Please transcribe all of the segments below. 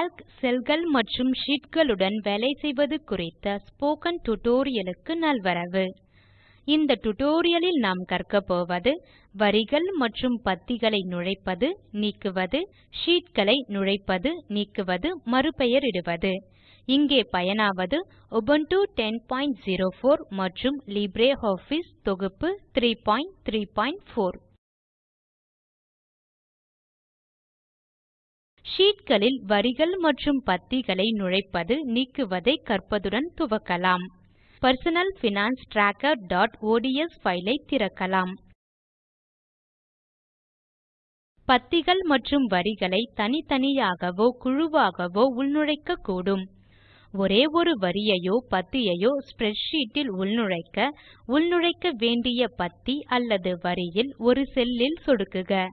Calc செல்கள் மற்றும் ஷீட்களுடன் வேலை செய்வது குறித்த ஸ்போக்கன் டியூட்டோரியலுக்கு நல்வரவு. இந்த டியூட்டோரியலில் நாம் கற்க போவது வரிகள் மற்றும் பத்திகளை நுழைப்பது நீக்குவது ஷீட்களை நுழைப்பது நீக்குவது மறுபெயரிடுவது. இங்கே பயனாவது Ubuntu 1004 மற்றும் LibreOffice தொகுப்பு 334 ஷீட்களில் வரிகள் மற்றும் பத்திகளை நுழைப்பது நீக்குவதை கற்பதுடன் துவக்கலாம். personal finance trackerஒட்ஸ் file ஐ திறக்கலாம். பத்திகள் மற்றும் வரிகளை தனித்தனியாகவோ குழுவாகவோ உள்நுழைக்கக்கூடும். ஒரே ஒரு வரியையோ பத்தியையோ ஸ்ப்ரெட்ஷீட்டில் உள்நுழைக்க உள்நுழைக்க வேண்டிய பத்தி அல்லது வரியில் ஒரு செல்லில் சொடுக்குக.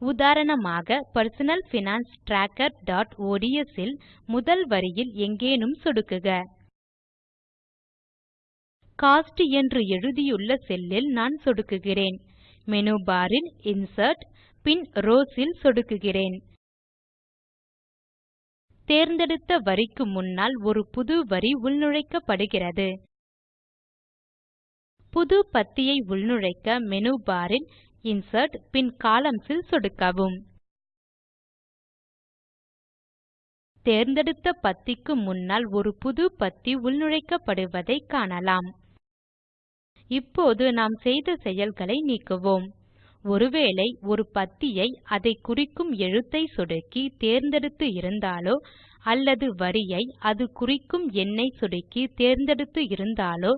உதாரணமாக personal finance trackerஒட்ஸ் இல் முதல் வரியில் எங்கேனும் சொடுக்குக. கோஸ்ட் என்று எழுதியுள்ள செல்லில் நான் சொடுக்குகிறேன். மேனு பார் ல் இன்சர்ட் பின் ரவ்ஸ் இல் சொடுக்குகிறேன். தேர்ந்தெடுத்த வரிக்கு முன்னால் ஒரு புது வரி உள்நுழைக்கப்படுகிறது. புது பத்தியை உள்நுழைக்க மேனு பார் இன்சர்ட் பின் Columns இல் சொடுக்கவும். தேர்ந்தெடுத்த பத்திக்கு முன்னால் ஒரு புது பத்தி உள்நுழைக்கப்படுவதை காணலாம். இப்போது நாம் செய்த செயல்களை நீக்குவோம். ஒருவேளை ஒரு பத்தியை அதை குறிக்கும் எழுத்தை சொடுக்கி தேர்ந்தெடுத்து இருந்தாலோ அல்லது வரியை அது குறிக்கும் எண்ணை சொடுக்கி தேர்ந்தெடுத்து இருந்தாலோ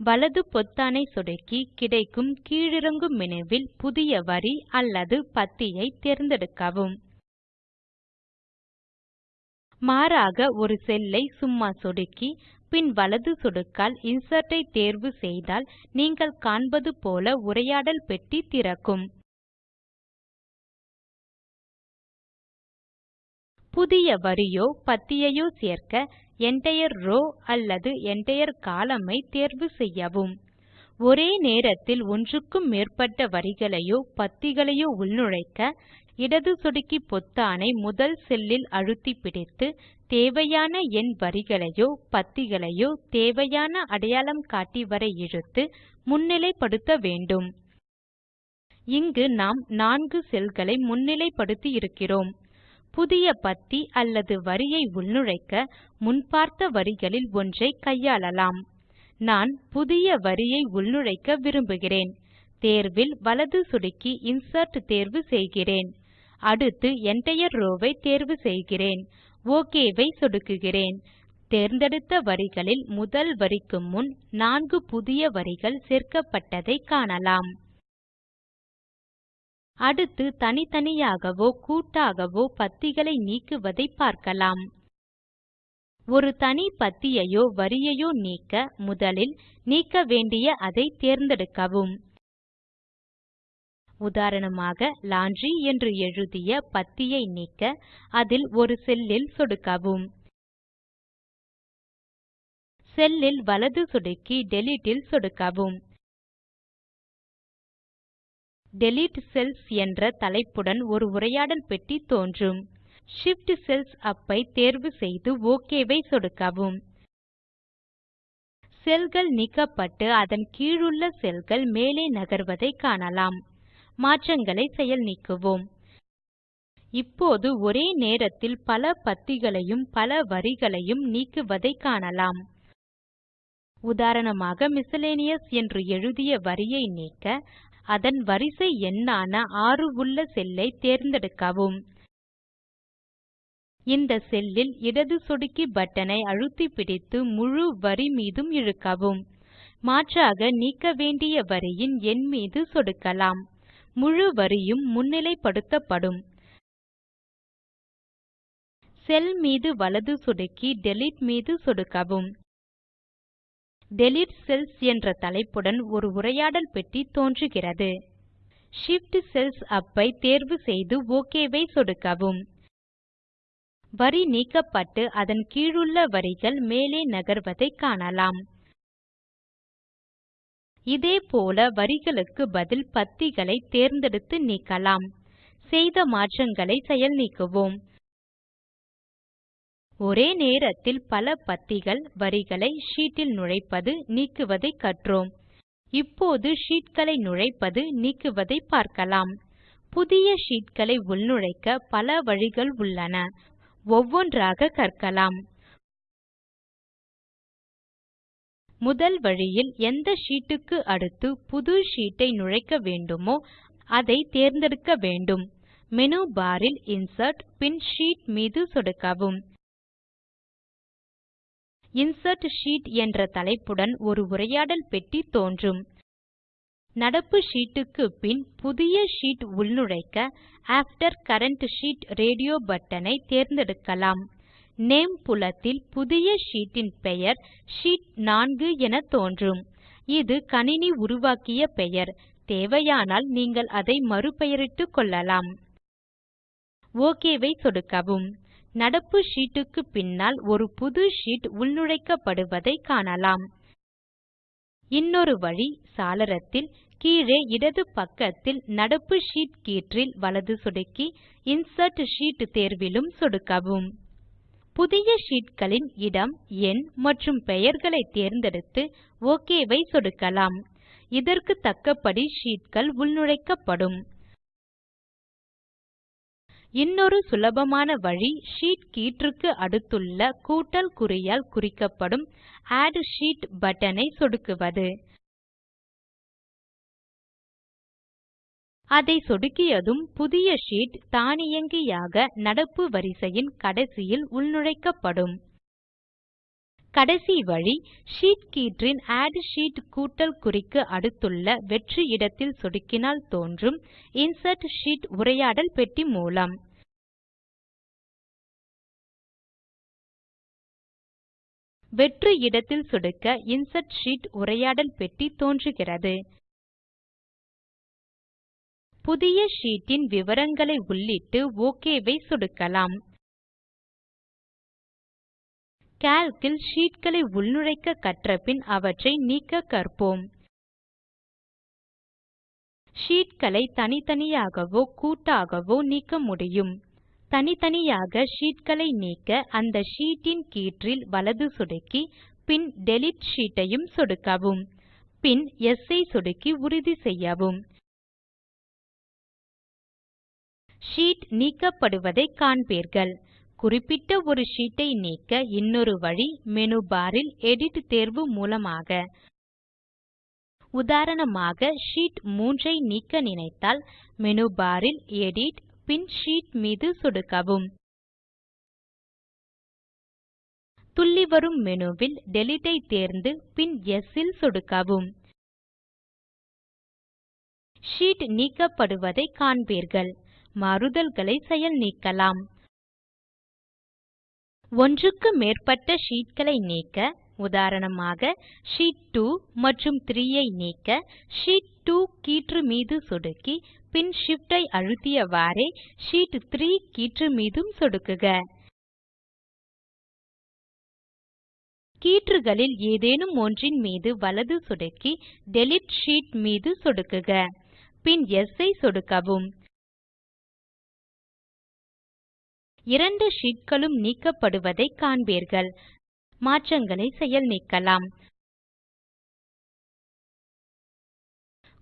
வலது பொத்தானை சொடுக்கி கிடைக்கும் கீழிறங்கும் மெனுவில் புதிய வரி அல்லது பத்தியை தேர்ந்தெடுக்கவும். மாறாக ஒரு செல்லை சும்மா சொடுக்கி பின் வலது சொடுக்கால் இன்சர்ட் ஐ தேர்வு செய்தால் நீங்கள் காண்பது போல உரையாடல் பெட்டி திறக்கும். புதிய வரியோ பத்தியையோ சேர்க்க entire row அல்லது entire column ஐ தேர்வு செய்யவும். ஒரே நேரத்தில் ஒன்றுக்கும் மேற்பட்ட வரிகளையோ பத்திகளையோ உள்நுழைக்க இடது சொடுக்கி பொத்தானை முதல் செல்லில் அழுத்தி பிடித்து தேவையான எண் வரிகளையோ பத்திகளையோ தேவையான அடையாளங்காட்டி வரை இழுத்து முன்னிலைப்படுத்த வேண்டும். இங்கு நாம் நான்கு செல்களை முன்னிலைப்படுத்தி இருக்கிறோம். புதிய பத்தி அல்லது வரியை உள்நுழைக்க முன்பார்த்த வரிகளில் ஒன்றை கையாளலாம். நான் புதிய வரியை உள்நுழைக்க விரும்புகிறேன். தேர்வில் வலது சொடுக்கி இன்சர்ட் தேர்வு செய்கிறேன். அடுத்து என்டையர் ரோவ் ஐ தேர்வு செய்கிறேன். ஓகேவை ஐ சொடுக்குகிறேன். தேர்ந்தெடுத்த வரிகளில் முதல் வரிக்கு முன் நான்கு புதிய வரிகள் சேர்க்கப்பட்டதை காணலாம். அடுத்து தனித்தனியாகவோ கூட்டாகவோ பத்திகளை நீக்குவதை பார்க்கலாம். ஒரு தனி பத்தியையோ வரியையோ நீக்க முதலில் நீக்க வேண்டிய அதை தேர்ந்தெடுக்கவும். உதாரணமாக லாண்ட்ரி என்று எழுதிய பத்தியை நீக்க அதில் ஒரு செல்லில் சொடுக்கவும். செல்லில் வலது சொடுக்கி டெலீட்டில் ல் சொடுக்கவும். Delete செல்ஸ் என்ற தலைப்புடன் ஒரு உரையாடல் பெட்டி தோன்றும். Shift செல்ஸ் up ஐ தேர்வு செய்து ok ஐ சொடுக்கவும். செல்கள் நீக்கப்பட்டு அதன் கீழுள்ள செல்கள் மேலே நகர்வதை காணலாம். மாற்றங்களை செயல் நீக்குவோம். இப்போது ஒரே நேரத்தில் பல பத்திகளையும் பல வரிகளையும் நீக்குவதை காணலாம். உதாரணமாக மிஸ்செலேனியஸ் என்று எழுதிய வரியை நீக்க அதன் வரிசை எண்ணான 6 உள்ள செல்லை தேர்ந்தெடுக்கவும். இந்த செல்லில் இடது சொடுக்கி பட்டனை அழுத்தி பிடித்து முழு வரி மீதும் இழுக்கவும். மாற்றாக நீக்க வேண்டிய வரியின் எண் மீது சொடுக்கலாம். முழு வரியும் முன்னிலைப்படுத்தப்படும். செல் மீது வலது சொடுக்கி டிலீட் மீது சொடுக்கவும். Delete செல்ஸ் என்ற தலைப்புடன் ஒரு உரையாடல் பெட்டி தோன்றுகிறது. Shift செல்ஸ் Up ஐ தேர்வு செய்து OK ஐ சொடுக்கவும். வரி நீக்கப்பட்டு அதன் கீழுள்ள வரிகள் மேலே நகர்வதை காணலாம். இதே போல வரிகளுக்கு பதில் பத்திகளை தேர்ந்தெடுத்து நீக்கலாம். செய்த மாற்றங்களை செயல் நீக்குவோம். ஒரே நேரத்தில் பல பத்திகள் வரிகளை ஷீட்டில் நுழைப்பது நீக்குவதை கற்றோம். இப்போது ஷீட்களை நுழைப்பது நீக்குவதை பார்க்கலாம். புதிய ஷீட்களை உள்நுழைக்க பல வழிகள் உள்ளன. ஒவ்வொன்றாக கற்கலாம். முதல் வழியில் எந்த ஷீட்டுக்கு அடுத்து புது ஷீட்டை நுழைக்க வேண்டுமோ அதை தேர்ந்தெடுக்க வேண்டும். மேனு பார் இன்சர்ட் பின் ஷீட் மீது சொடுக்கவும். இன்சர்ட் ஷீட் என்ற தலைப்புடன் ஒரு உரையாடல் பெட்டி தோன்றும். நடப்பு ஷீட் க்கு பின் புதிய ஷீட் உள்நுழைக்க ஆஃப்டர் கரண்ட் ஷீட் ரேடியோ பட்டனை தேர்ந்தெடுக்கலாம். நேம் புலத்தில் புதிய ஷீட் இன் பெயர் ஷீட் 4 என தோன்றும். இது கணினி உருவாக்கிய பெயர். தேவையானால் நீங்கள் அதை மறுபெயரிட்டுக் கொள்ளலாம். OK ஐ சொடுக்கவும். நடப்பு ஷீட் க்கு பின்னால் ஒரு புது ஷீட் உள்நுழைக்கப்படுவதை காணலாம். இன்னொரு வழி சாளரத்தில் கீழே இடது பக்கத்தில் நடப்பு ஷீட் கீற்றில் வலது சொடுக்கி இன்சர்ட் ஷீட் தேர்விலும் சொடுக்கவும். புதிய ஷீட் களின் இடம் எண் மற்றும் பெயர்களை தேர்ந்தெடுத்து OK ஐ சொடுக்கலாம். இதற்கு தக்கபடி ஷீட் கள் உள்நுழைக்கப்படும். இன்னொரு சுலபமான வழி ஷீட் கீற்றுக்கு அடுத்துள்ள கூட்டல் குறியால் குறிக்கப்படும் ஆட் ஷீட் பட்டனை ஐ சொடுக்குவது. அதை சொடுக்கியதும் புதிய ஷீட் தானியங்கியாக நடப்பு வரிசையின் கடைசியில் உள்நுழைக்கப்படும். கடைசி வழி ஷீட் கீற்றின் ஆட் ஷீட் கூட்டல் குறிக்கு அடுத்துள்ள வெற்று இடத்தில் சொடுக்கினால் தோன்றும் இன்சர்ட் ஷீட் உரையாடல் பெட்டி மூலம். வெற்று இடத்தில் சொடுக்க இன்சர்ட் ஷீட் உரையாடல் பெட்டி தோன்றுகிறது. புதிய ஷீட்டின் விவரங்களை உள்ளிட்டு ஓகேவை சொடுக்கலாம். கால்க் இல் ஷீட் களை உள்நுழைக்க கற்றபின் அவற்றை நீக்க கற்போம். ஷீட் களை தனித்தனியாகவோ கூட்டாகவோ நீக்க முடியும். தனித்தனியாக ஷீட் களை நீக்க அந்த ஷீட் இன் கீற்றில் வலது சொடுக்கி பின் டிலீட் ஷீட் ஐயும் சொடுக்கவும். பின் யெஸ் ஐ சொடுக்கி உறுதி செய்யவும். ஷீட் நீக்கப்படுவதை காண்பீர்கள். குறிப்பிட்ட ஒரு ஷீட்டை நீக்க இன்னொரு வழி மெனு பாரில் எடிட் தேர்வு மூலமாக. உதாரணமாக ஷீட் 3 ஐ நீக்க நினைத்தால் மெனு பாரில் எடிட் பின் ஷீட் மீது சொடுக்கவும். துள்ளி வரும் மெனுவில் டிலீட் ஐ தேர்ந்து பின் யெஸ் இல் சொடுக்கவும். ஷீட் நீக்கப்படுவதை காண்பீர்கள். மாறுதல்களை செயல் நீக்கலாம். ஒன்றுக்கு மேற்பட்ட ஷீட்களை நீக்க உதாரணமாக ஷீட் 2 மற்றும் 3 ஐ நீக்க ஷீட் 2 கீற்று மீது சொடுக்கி பின் Shift ஐ அழுத்தியவாறே ஷீட் 3 கீற்று மீதும் சொடுக்குக. கீற்றுகளில் ஏதேனும் ஒன்றின் மீது வலது சொடுக்கி டிலீட் ஷீட் மீது சொடுக்குக. பின் Yes ஐ சொடுக்கவும். இரண்டு ஷீட்களும் நீக்கப்படுவதை காண்பீர்கள். மாற்றங்களை செயல் நீக்கலாம்.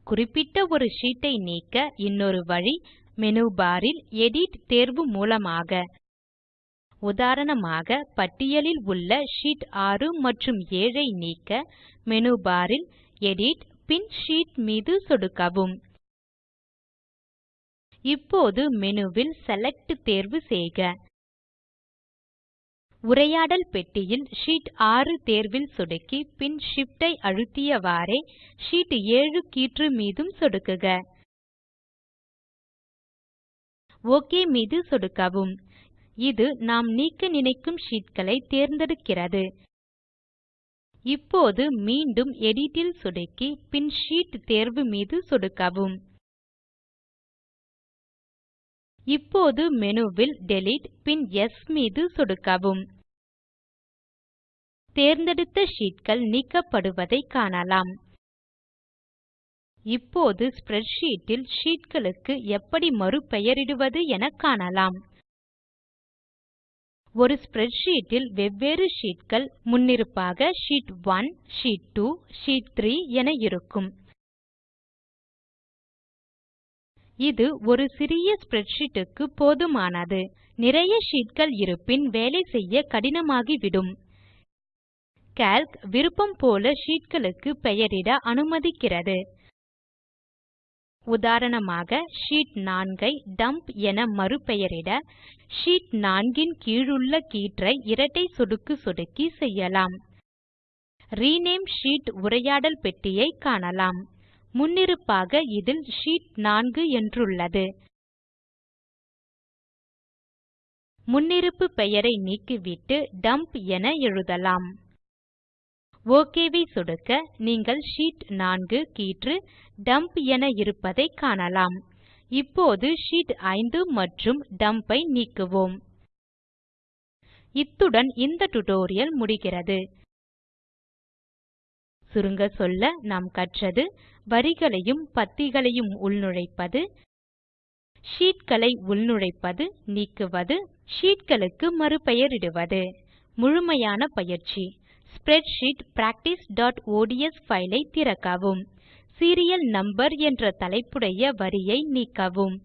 குறிப்பிட்ட ஒரு ஷீட்டை நீக்க இன்னொரு வழி மெனு பாரில் எடிட் தேர்வு மூலமாக. உதாரணமாக பட்டியலில் உள்ள ஷீட் 6 மற்றும் 7 ஐ நீக்க மெனு பாரில் எடிட் பின் ஷீட் மீது சொடுக்கவும். இப்போது மெனுவில் செலக்ட் தேர்வு செய்க. உரையாடல் பெட்டியில் ஷீட் 6 தேர்வில் சொடுக்கி பின் Shift ஐ அழுத்தியவாறே ஷீட் 7 கீற்று மீதும் சொடுக்குக. OK மீது சொடுக்கவும். இது நாம் நீக்க நினைக்கும் ஷீட் களை தேர்ந்தெடுக்கிறது. இப்போது மீண்டும் எடிட்டில் இல் சொடுக்கி பின் ஷீட் தேர்வு மீது சொடுக்கவும். இப்போது மெனுவில் டெலீட் பின் எஸ் மீது சொடுக்கவும். தேர்ந்தெடுத்த ஷீட்கள் நீக்கப்படுவதை காணலாம். இப்போது ஸ்ப்ரெட்ஷீட் இல் sheetகளுக்கு எப்படி மறுபெயரிடுவது என காணலாம். ஒரு ஸ்ப்ரெட்ஷீட் இல் வெவ்வேறு sheetகள் முன்னிருப்பாக ஷீட் 1 ஷீட் 2 ஷீட் 3 என இருக்கும். இது ஒரு சிறிய ஸ்ப்ரெட்ஷீட் க்கு போதுமானது. நிறைய sheetகள் இருப்பின் வேலை செய்ய கடினமாகிவிடும். கால்க் விருப்பம் போல ஷீட்களுக்கு பெயரிட அனுமதிக்கிறது. உதாரணமாக ஷீட் 4 ஐ டம்ப் என மறுபெயரிட ஷீட் 4 இன் கீழுள்ள கீற்றை இரட்டை சொடுக்கு சொடுக்கி செய்யலாம். ரினேம் ஷீட் உரையாடல் பெட்டியை காணலாம். முன்னிருப்பாக இதில் ஷீட் 4 என்றுள்ளது. முன்னிருப்பு பெயரை நீக்கிவிட்டு டம்ப் என எழுதலாம். OK ஐ சொடுக்க நீங்கள் ஷீட் 4 கீற்று டம்ப் என இருப்பதை காணலாம். இப்போது ஷீட் 5 மற்றும் டம்ப் ஐ நீக்குவோம். இத்துடன் இந்த டியூட்டோரியல் முடிகிறது. சுருங்க சொல்ல நாம் கற்றது வரிகளையும் பத்திகளையும் உள்நுழைப்பது ஷீட்களை உள்நுழைப்பது நீக்குவது ஷீட்களுக்கு மறுபெயரிடுவது. முழுமையான பயிற்சி. ஸ்ப்ரெட்ஷீட் practiceஒட்ஸ் ஃபைல் ஐ திறக்கவும். சீரியல் நம்பர் என்ற தலைப்புடைய வரியை நீக்கவும்.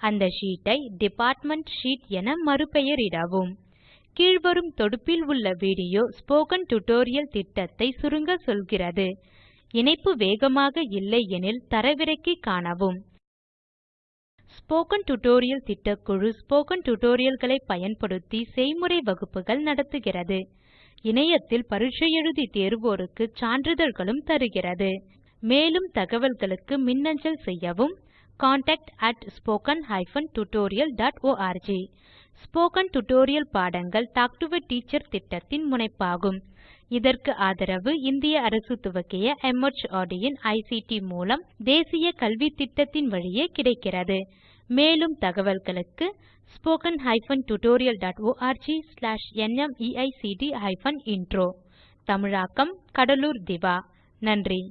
அந்த ஷீட் ஐ டிபார்ட்மெண்ட் ஷீட் என மறுபெயரிடவும். கீழ்வரும் தொடுப்பில் உள்ள வீடியோ ஸ்போக்கன் டியூட்டோரியல் திட்டத்தை சுருங்க சொல்கிறது. இணைப்பு வேகமாக இல்லை எனில் தரவிறக்கி காணவும். ஸ்போக்கன் டியூட்டோரியல் திட்டக்குழு ஸ்போக்கன் டியூட்டோரியல்களை பயன்படுத்தி செய்முறை வகுப்புகள் நடத்துகிறது. இணையத்தில் பரீட்சை எழுதி தேர்வோருக்கு சான்றிதழ்களும் தருகிறது. மேலும் தகவல்களுக்கு மின்னஞ்சல் செய்யவும் contactspoken tutorialorg ஸ்போக்கன் டியூட்டோரியல் பாடங்கள் டாக் டு எ டீச்சர் திட்டத்தின் முனைப்பாகும். இதற்கு ஆதரவு இந்திய அரசு துவக்கிய MHRD இன் ஐசிடி மூலம் தேசிய கல்வித்திட்டத்தின் வழியே கிடைக்கிறது. மேலும் தகவல்களுக்கு spoken hyphen tutorial dot org slash நிமைக்ட் ஹைபன் இன்ட்ரோ தமிழாக்கம் கடலூர் திவா. நன்றி.